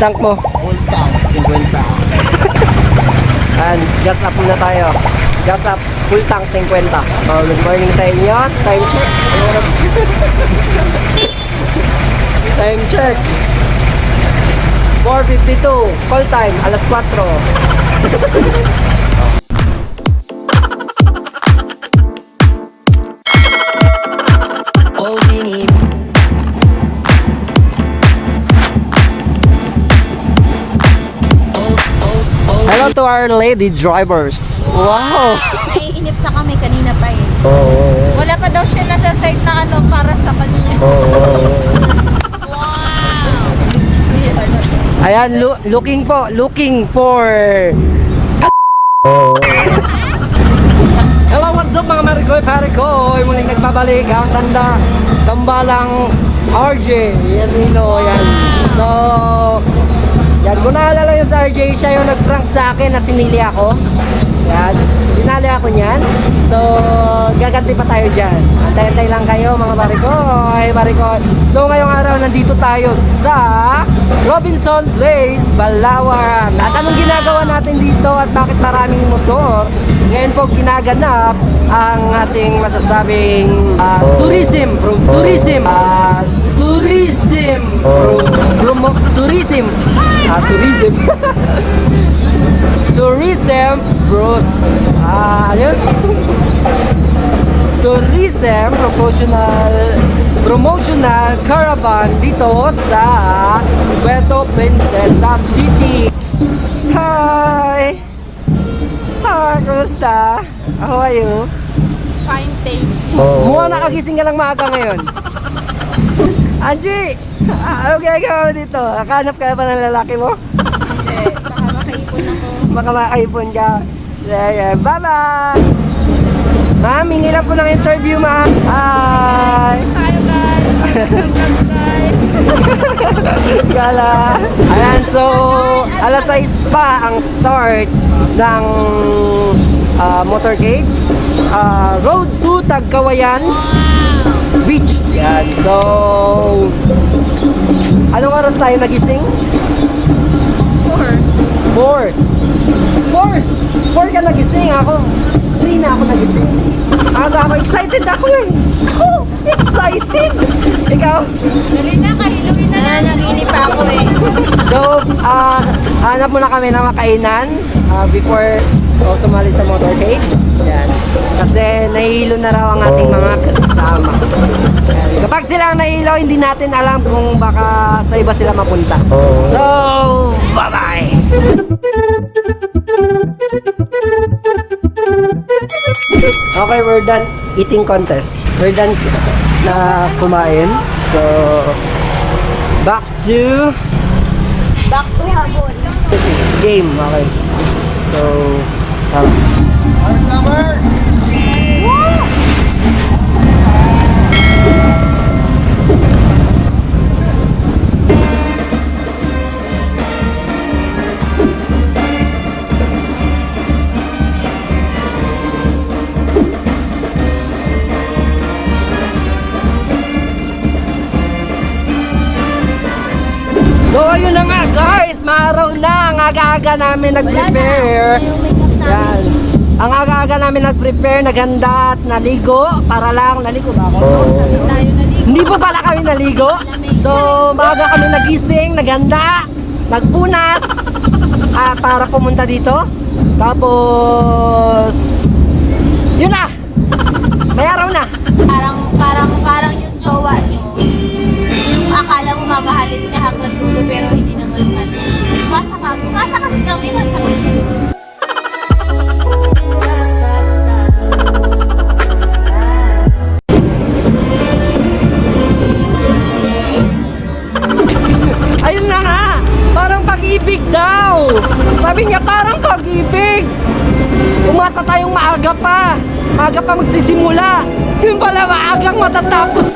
tank mo. Full tank. 50. And gas up muna tayo. Gas up, full tank 50. Oh, good morning sa inyo. Time check. Time check. 4.52. Call time, alas 4. Hello to our lady drivers. Wow! Naiinip na kami kanina pa eh. Oh, Wala pa daw siya nasa site na ano para sa kanya. Ayan, lo- looking po, looking for... Hello, what's up mga Marigoy Parigoy? Muling nagbabalik ang tanda, tambalang RJ. Yan, Nino, yan. So, yan, kung naalala yung sa RJ, siya yung nag-prank sa akin na sinili ako. Yan, dinali ako niyan. So, gaganti pa tayo dyan. Antay-antay lang kayo mga Marigoy, Marigoy. So, ngayong araw, nandito tayo sa Robinson Place, Balawan. At anong ginagawa natin dito at bakit maraming motor? Ngayon po ginaganap ang ating masasabing ah, tourism, from tourism, ah, tourism, from, promo, tourism, ah, tourism, tourism, bro, ah, yun, tourism promotional promotional caravan dito sa Puerto Princesa City. Hi! Hi, kumusta? How are you? Fine, thank you. Mukhang nakagising ka lang maaga ngayon. Angie! Ah, ginagawa mo dito? Nakahanap ka ba ng lalaki mo? Hindi, baka makaipon ako. Baka makaipon ka. Yeah, yeah. Bye-bye! Ma'am, hingi lang po ng interview, ma'am. Hi! Tayo guys! Guys! Gala. Ayan, so alas 6 pa ang start ng ah, motorcade. Ah, road to Tagkawayan Beach. Yan, so anong oras tayo nagising? Four. 4. 4. 4 ka nagising ako. 3 na ako nagising. Aga ako, excited ako eh. Ako, excited. Ikaw? Dali na, kahiluin na lang. Naginip pa ako eh. So, ah, hanap muna kami ng makainan ah, before o sumali sa motorcade. Yan. Kasi nahihilo na raw ang ating mga kasama. Kapag sila ang nahihilo, hindi natin alam kung baka sa iba sila mapunta. So, bye-bye! Okay, we're done eating contest. We're done na kumain. So, back to Back to habon. game. Okay. So, um, Ang lover! Aga-aga namin nag-prepare. Yan. Ang aga-aga namin nag-prepare, naghanda at naligo. Para lang, naligo ba ako? Dito. Hindi po pala kami naligo. So, maaga kami nagising, naghanda, nagpunas ah, para pumunta dito. Tapos, yun na! May araw na. Parang, parang, parang yung jowa nyo. Yung akala mo mamahalin ka hanggang dulo pero hindi naman pala. Umasa ka. Umasa kasi kami. Umasa ka. Ayun na nga! Parang pag-ibig daw! Sabi niya parang pag-ibig! Umasa tayong maaga pa! Maaga pa magsisimula! Yung pala maagang matatapos!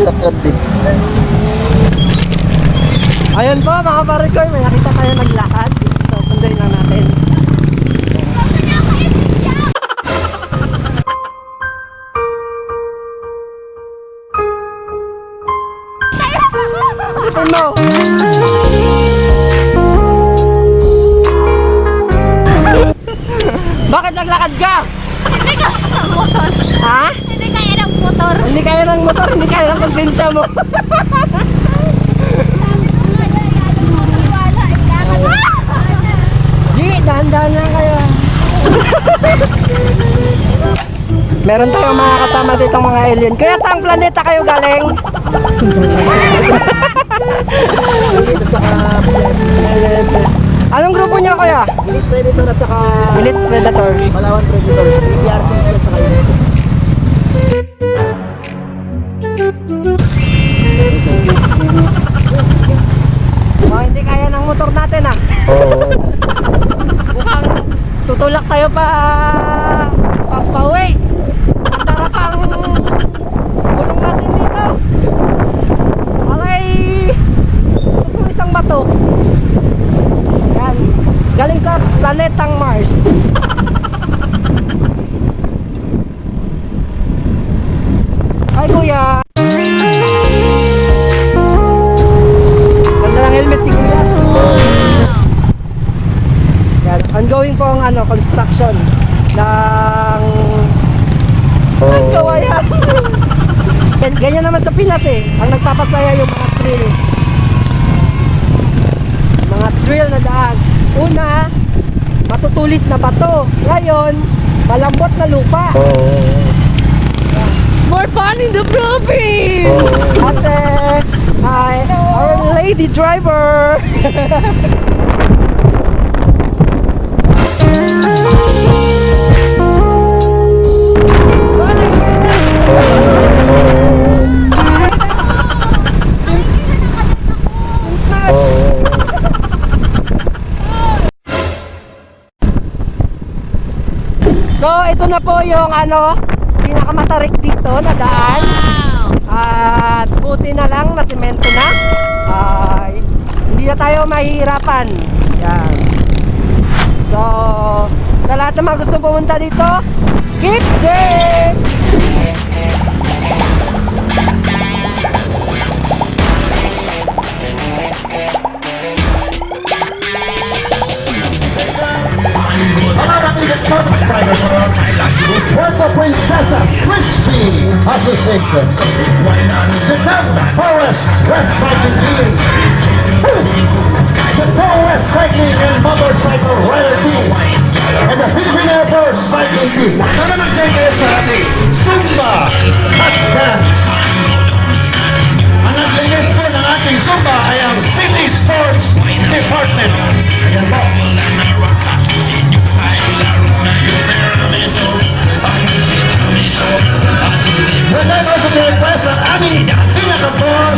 Ayun po mga parikoy, may nakita tayo naglakad. So, sunday lang natin. Mo! Bakit naglakad ka? Hindi motor. Ha? Hindi motor. Hindi kaya ng motor, hindi kaya ng konsensya mo. Gi, dahan-dahan lang kayo. Meron tayong mga kasama dito mga alien. Kaya saang planeta kayo galing? Anong grupo niyo kuya? Elite Predator at saka Elite Predator. Palawan Predators. PRCs at saka yun. Motor natin ah. Oo. Mukhang tutulak tayo pa papauwi. Ang Yan. Ongoing po ang ano, construction ng ang gawa yan. Gan- Ganyan naman sa Pinas eh. Ang nagpapasaya yung mga trail. Mga trail na daan. Una, matutulis na bato. Ngayon, malambot na lupa. More fun in the province! Ate, hi, our lady driver. So, ito na po yung ano, pinakamatarik dito na daan. At buti na lang na semento na. Ay, hindi na tayo mahihirapan. Yan. So, sa lahat ng mga gusto pumunta dito, keep safe! Puerto Princesa Crispy Association. The Dub Forest West Cycling Team. The Tow West Cycling and Motorcycle Rider Team. And the Philippine Air Force Cycling Team. Sana mag-join kayo sa ating Zumba at Dance. Ang nag-lead po ng ating Zumba ay ang City Sports Department. Ayan po. would like also to request ang aming pinaka-boss, uh,